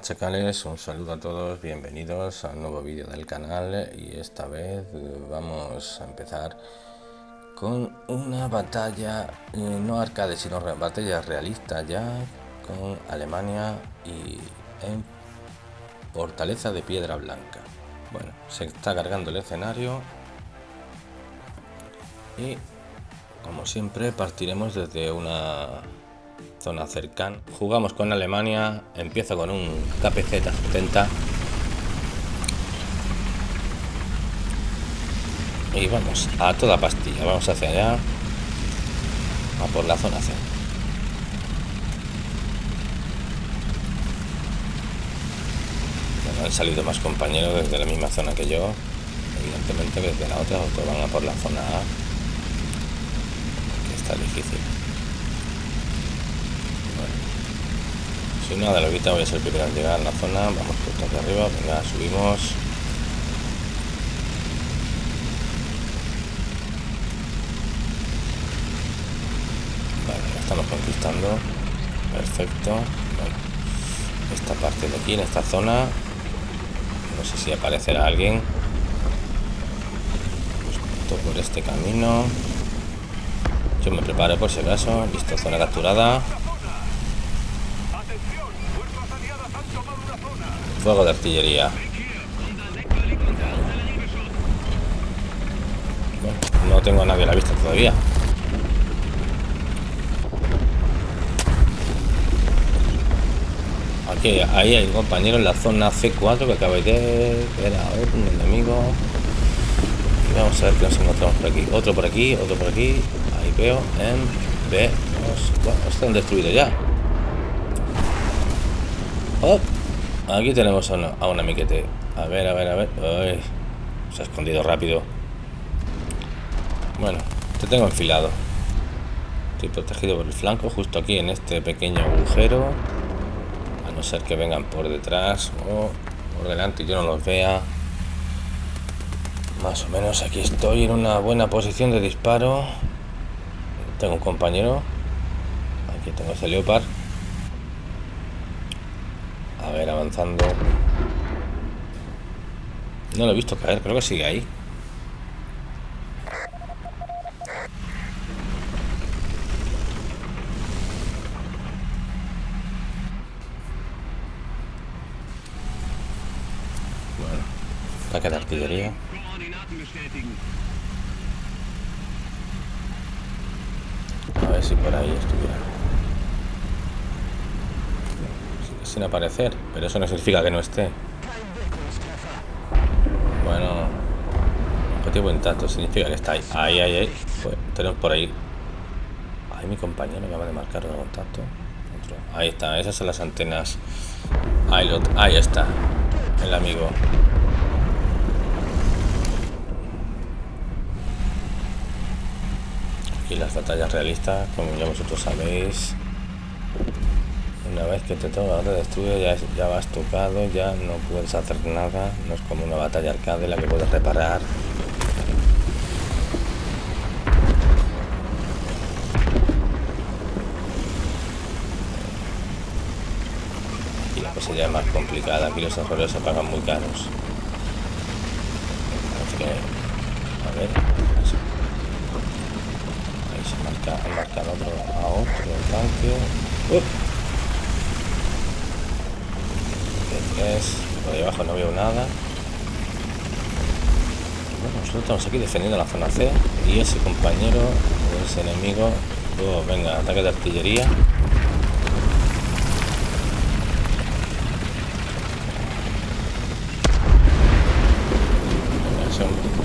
Chacales, un saludo a todos, bienvenidos a un nuevo vídeo del canal y esta vez vamos a empezar con una batalla, eh, no arcade sino batalla realista ya con Alemania y en Fortaleza de Piedra Blanca. Bueno, se está cargando el escenario y como siempre partiremos desde una zona cercana. Jugamos con Alemania, empiezo con un KPZ 70. Y vamos a toda pastilla, vamos hacia allá, a por la zona C. han salido más compañeros desde la misma zona que yo, evidentemente desde la otra, otros van a por la zona A, que está difícil. Si nada, lo ahorita voy a ser el primero en llegar a la zona. Vamos por aquí arriba. Venga, subimos. Vale, estamos conquistando. Perfecto. Esta parte de aquí, en esta zona. No sé si aparecerá alguien. Justo por este camino. Yo me preparo por si acaso. Listo, zona capturada. Fuego de artillería. no tengo a nadie a la vista todavía. Aquí, ahí hay un compañero en la zona C4 que acaba de ver a un enemigo. Y vamos a ver qué nos encontramos por aquí. Otro por aquí, otro por aquí. Ahí veo en B. Bueno, están destruidos ya. Oh. Aquí tenemos a, una, miquete. A ver, a ver, a ver. se ha escondido rápido. Bueno, te tengo enfilado. Estoy protegido por el flanco, justo aquí en este pequeño agujero. A no ser que vengan por detrás o por delante y yo no los vea. Más o menos aquí estoy en una buena posición de disparo. Tengo un compañero. Aquí tengo ese Leopard. Ver, avanzando. No lo he visto caer, creo que sigue ahí. Bueno, ataque de artillería. A ver si por ahí estuviera. Sin aparecer, pero eso no significa que no esté. Bueno, objetivo intacto significa que está ahí. Ahí, ahí, ahí. Pues, tenemos por ahí. Ahí mi compañero me acaba de marcar el contacto. Ahí está, esas son las antenas. Ahí, ahí está, el amigo. Aquí las batallas realistas, como ya vosotros sabéis. Una vez que te toca te destruye, ya, ya vas tocado, ya no puedes hacer nada. No es como una batalla arcade la que puedes reparar. Y la cosa más complicada. Aquí los errores se pagan muy caros. Así que, a ver. Ahí se marca, marca otro, a otro tanque. ¡Uh! por ahí abajo no veo nada bueno, nosotros estamos aquí defendiendo la zona C y ese compañero ese enemigo oh, venga, ataque de artillería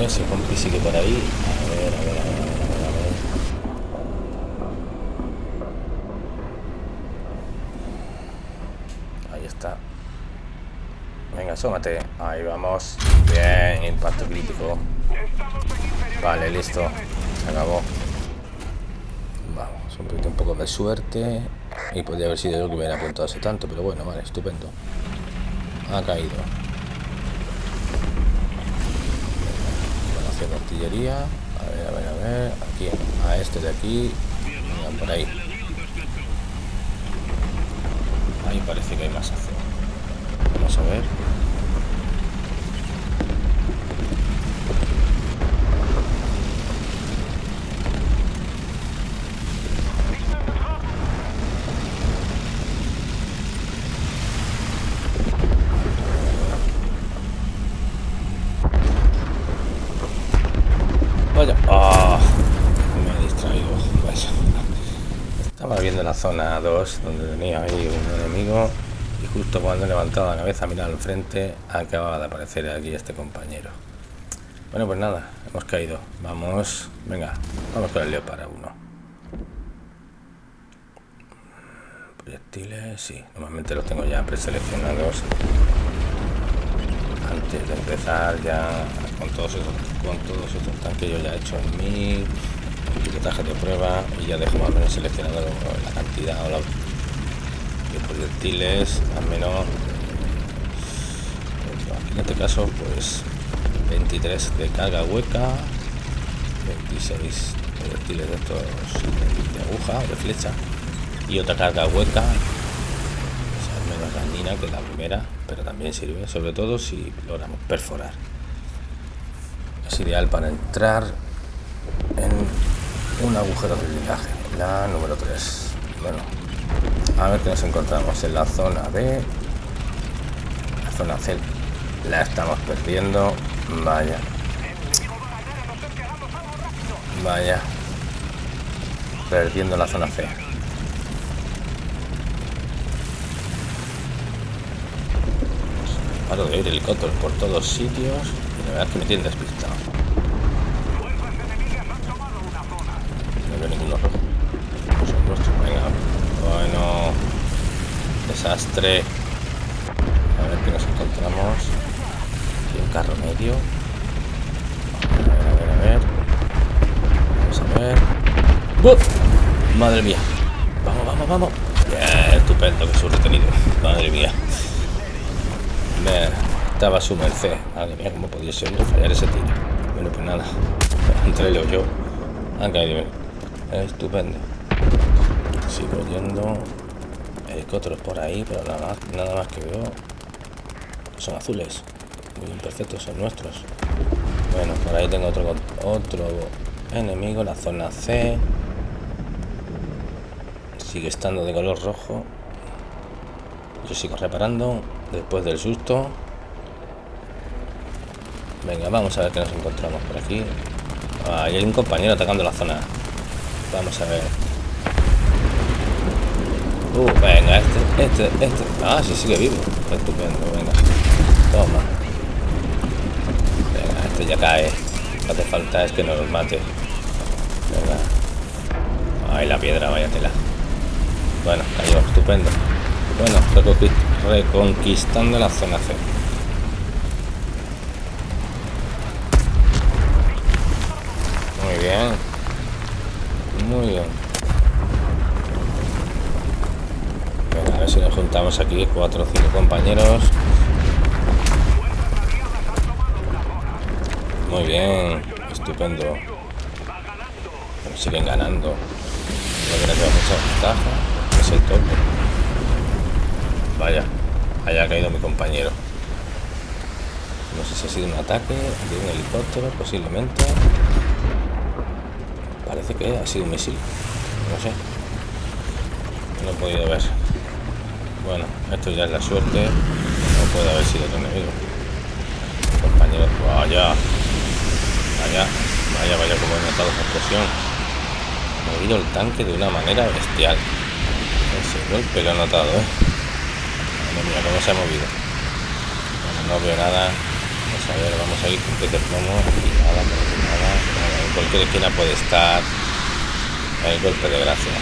ese compi sigue por ahí a ver, a ver, a ver asómate. Ahí vamos. Bien, impacto crítico. Vale, listo. Se acabó. Vamos, un poco de suerte. Y podría haber sido yo que hubiera apuntado hace tanto, pero bueno, vale, estupendo. Ha caído. Bueno, artillería. A ver, a ver, a ver. Aquí, a este de aquí. por ahí. Ahí parece que hay más acción. Vamos a ver. Vaya. Ah, me he distraído. Vaya. Estaba viendo la zona 2 donde tenía ahí un enemigo y justo cuando he levantado la cabeza a mirar al frente acababa de aparecer aquí este compañero. Bueno, pues nada, hemos caído. Vamos, venga, vamos con el Leo para uno. Proyectiles, sí, normalmente los tengo ya preseleccionados antes de empezar ya con todos esos, con todos estos tanques yo ya he hecho en mi pilotaje de prueba y ya dejo más o menos seleccionado la cantidad o la, de proyectiles al menos en este caso pues 23 de carga hueca 26 proyectiles de estos de aguja de flecha y otra carga hueca menos dañina que la primera, pero también sirve, sobre todo si logramos perforar. Es ideal para entrar en un agujero de blindaje, la número 3. Bueno, a ver qué nos encontramos en la zona B. La zona C la estamos perdiendo. Vaya. Vaya. Perdiendo la zona C. paro de oír helicópteros por todos sitios y la verdad es que me tiene despistado. No veo ninguno rojo. Son nuestros, venga. Bueno. Desastre. A ver qué nos encontramos. Aquí un carro medio. A ver, a ver, a ver. Vamos a ver. Madre mía. Vamos, vamos, vamos. Bien, estupendo que su retenido. Madre mía estaba a su merced. Madre mía, cómo podía ser fallar ese tiro. Bueno, pues nada. Entre o yo. Han Estupendo. Sigo yendo. Helicópteros por ahí, pero nada más, nada más que veo. Son azules. Muy imperfectos, son nuestros. Bueno, por ahí tengo otro, otro enemigo, la zona C. Sigue estando de color rojo. Yo sigo reparando después del susto. Venga, vamos a ver qué nos encontramos por aquí. hay un compañero atacando la zona. Vamos a ver. Uh, venga, este, este, este. Ah, sí, sigue vivo. Estupendo, venga. Toma. Venga, este ya cae. Lo que falta es que nos mate. Venga. Ay, la piedra, vaya tela. Bueno, cayó, estupendo. Bueno, reconquistando la zona C. Muy bien. Muy bien. a ver si nos juntamos aquí cuatro o cinco compañeros. Muy bien. Estupendo. siguen ganando. No creo que mucha ventaja. Es el tope. Vaya, haya caído mi compañero. No sé si ha sido un ataque de un helicóptero, posiblemente. Parece que ha sido un misil. No sé. No he podido ver. Bueno, esto ya es la suerte. No puede haber sido otro enemigo. Compañero, vaya. Vaya, vaya, vaya como he notado esa explosión. ha movido el tanque de una manera bestial. Ese golpe lo he notado, ¿eh? Mira cómo se ha movido. Bueno, no veo nada vamos a ver vamos a ir con de plomo y nada nada, nada en cualquier esquina puede estar el golpe de gracia.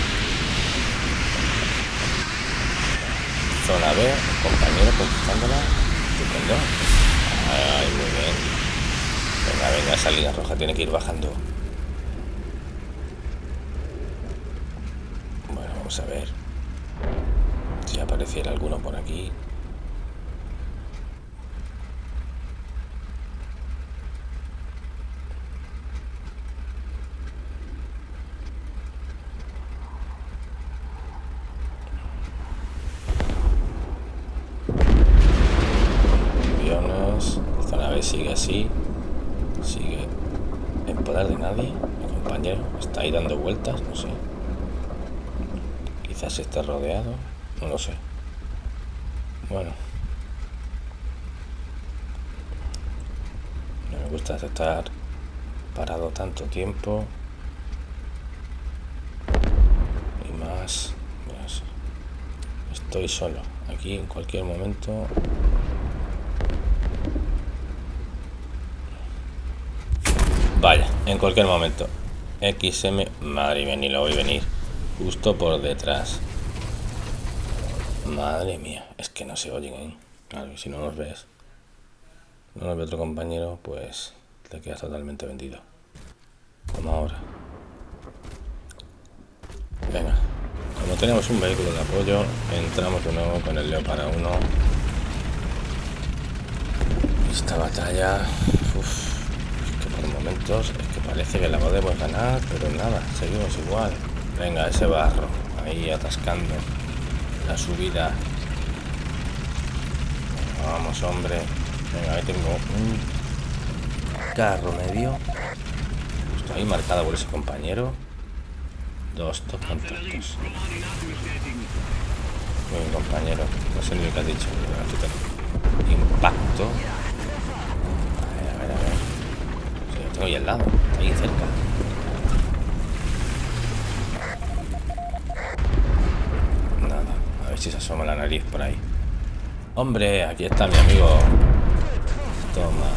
Zona B compañero conquistándola estupendo. Ay muy bien. Venga venga esa línea roja tiene que ir bajando. Bueno vamos a ver si apareciera alguno por aquí así sigue en poder de nadie. Mi compañero está ahí dando vueltas, no sé. Quizás esté rodeado, no lo sé. Bueno. No me gusta estar parado tanto tiempo. Y más, estoy solo. Aquí en cualquier momento Vaya, en cualquier momento. XM, madre mía, ni lo voy a venir. Justo por detrás. Madre mía, es que no se oyen, ¿eh? Claro, si no nos ves, no nos ve otro compañero, pues te quedas totalmente vendido. Como ahora. Venga, como tenemos un vehículo de apoyo, entramos de nuevo con el para 1. Esta batalla momentos es que parece que la podemos ganar, pero nada, seguimos igual. Venga, ese barro, ahí atascando la subida. Vamos, hombre. Venga, ahí tengo un carro medio. Justo ahí marcado por ese compañero. Dos, dos contactos. Muy compañero. No sé ni lo que has dicho. Impacto. tengo ahí al lado, ahí cerca. Si se asoma la nariz por ahí. Hombre, aquí está mi amigo. Toma.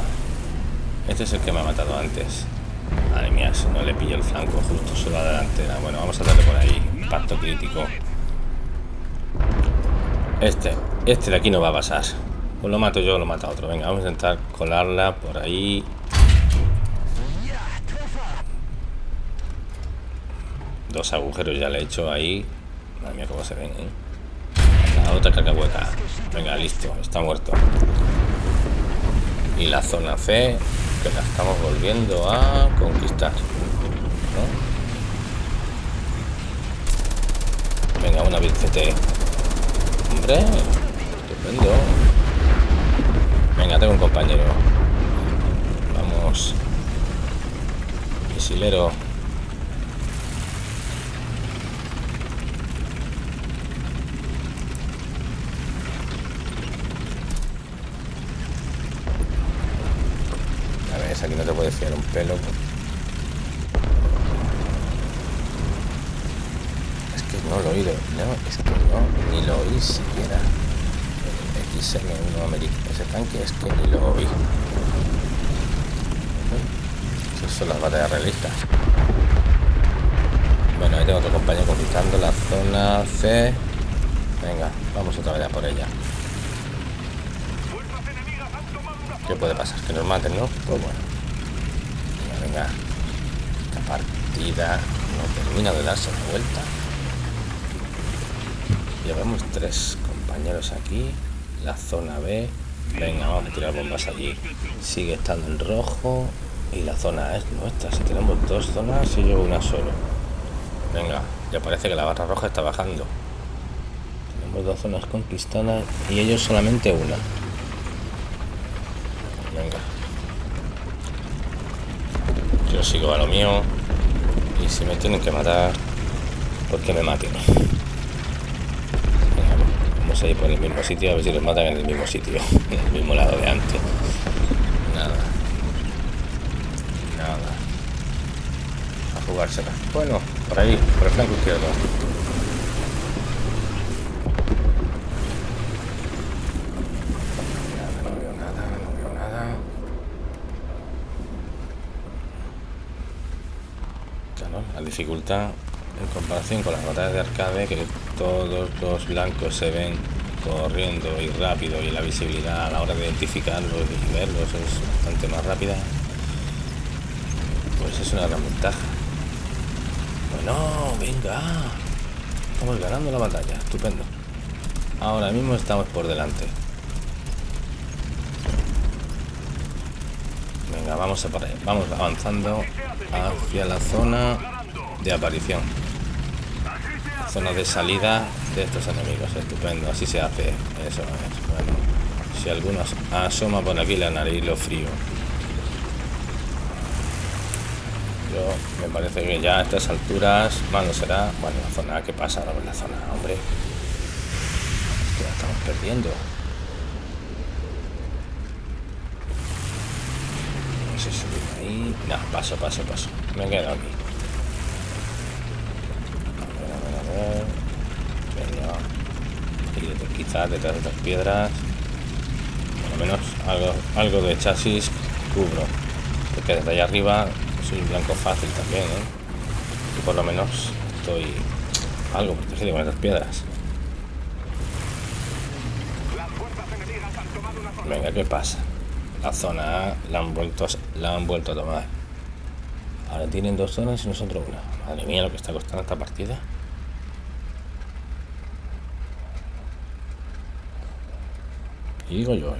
Este es el que me ha matado antes. Madre mía, si no le pillo el flanco justo solo a la delantera. Bueno, vamos a darle por ahí. Impacto crítico. Este, este de aquí no va a pasar. Pues lo mato yo o lo mata otro. Venga, vamos a intentar colarla por ahí. Dos agujeros ya le he hecho ahí. Madre mía, cómo se ven, ¿eh? La otra cacahueta. Venga, listo, está muerto. Y la zona C, que la estamos volviendo a conquistar. Venga, una CT. Hombre, estupendo. Venga, tengo un compañero. Vamos. Misilero. Un pelo. Es que no lo oído, no, es que no, ni lo oí siquiera. El XM1 americano, ese tanque es que ni lo oí. Esas son las batallas realistas. Bueno, ahí tengo otro compañero conquistando la zona C. Venga, vamos otra vez a por ella. ¿Qué puede pasar? Que nos maten, ¿no? Pues bueno. Venga, Esta partida no termina de darse la vuelta. Llevamos tres compañeros aquí. La zona B. Venga, vamos a tirar bombas allí. Sigue estando en rojo. Y la zona es nuestra. Si tenemos dos zonas, y yo una solo. Venga, ya parece que la barra roja está bajando. Tenemos dos zonas conquistadas y ellos solamente una. Venga. Yo sigo a lo mío. Y si me tienen que matar, pues que me maten. Vamos a ir por el mismo sitio, a ver si los matan en el mismo sitio, en el mismo lado de antes. Nada. Nada. A jugársela. Bueno, por ahí, por el flanco izquierdo. Dificultad en comparación con las batallas de arcade que todos los blancos se ven corriendo y rápido y la visibilidad a la hora de identificarlos y verlos es bastante más rápida pues es una gran ventaja. Bueno venga estamos ganando la batalla estupendo. Ahora mismo estamos por delante. Venga vamos a vamos avanzando hacia la zona de aparición. Zona de salida de estos enemigos. Estupendo, así se hace. Eso es. Bueno, si algunos asoma por aquí la nariz, lo frío. Yo me parece que ya a estas alturas, bueno, será, bueno, la zona que pasa, ahora por la zona, hombre. Estamos perdiendo. No, paso, paso, paso. Me he quedado aquí. A ver, a ver. Venga. Quizás detrás de estas piedras. Por lo menos algo, algo de chasis cubro. Porque desde allá arriba soy blanco fácil también, ¿eh? Y por lo menos estoy algo protegido con esas piedras. Venga, ¿qué pasa? La zona la han vuelto a, la han vuelto a tomar. Ahora tienen dos zonas y nosotros una. Madre mía, lo que está costando esta partida. Y digo yo,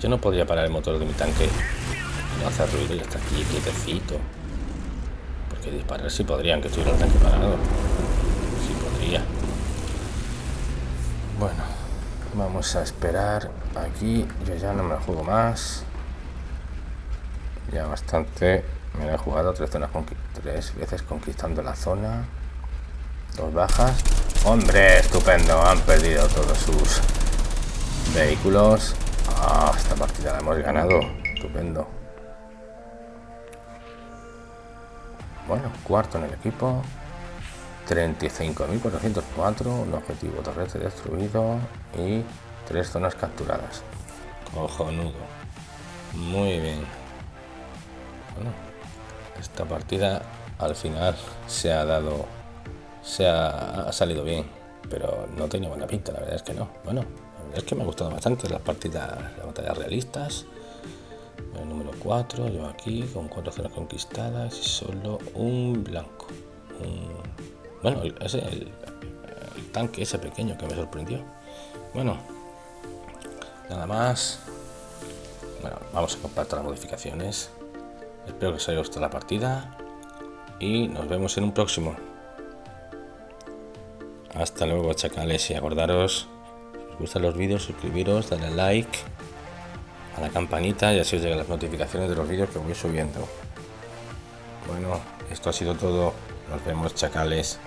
yo no podría parar el motor de mi tanque y no hacer ruido y está aquí quietecito. Porque disparar sí podrían, que estuviera el tanque parado. Sí podría. Bueno, vamos a esperar aquí. Yo ya no me juego más. Ya bastante. Me he jugado tres, zonas tres veces conquistando la zona. Dos bajas. ¡Hombre! Estupendo. Han perdido todos sus vehículos. Ah, esta partida la hemos ganado. Estupendo. Bueno, cuarto en el equipo. 35.404, un objetivo terrestre destruido y tres zonas capturadas. Cojonudo. Muy bien. Bueno, esta partida al final se ha dado, se ha, ha salido bien, pero no tenía buena pinta, la verdad es que no. Bueno, es que me ha gustado bastante las partidas, las batallas realistas. El número 4, yo aquí con cuatro zonas conquistadas y solo un blanco. bueno, ese el, tanque ese pequeño que me sorprendió. Bueno, nada más. Bueno, vamos a compartir las modificaciones. Espero que os haya gustado la partida y nos vemos en un próximo. Hasta luego, chacales, y acordaros os gustan los vídeos, suscribiros, darle like a la campanita y así os llegan las notificaciones de los vídeos que voy subiendo. Bueno, esto ha sido todo. Nos vemos, chacales.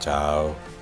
Chao.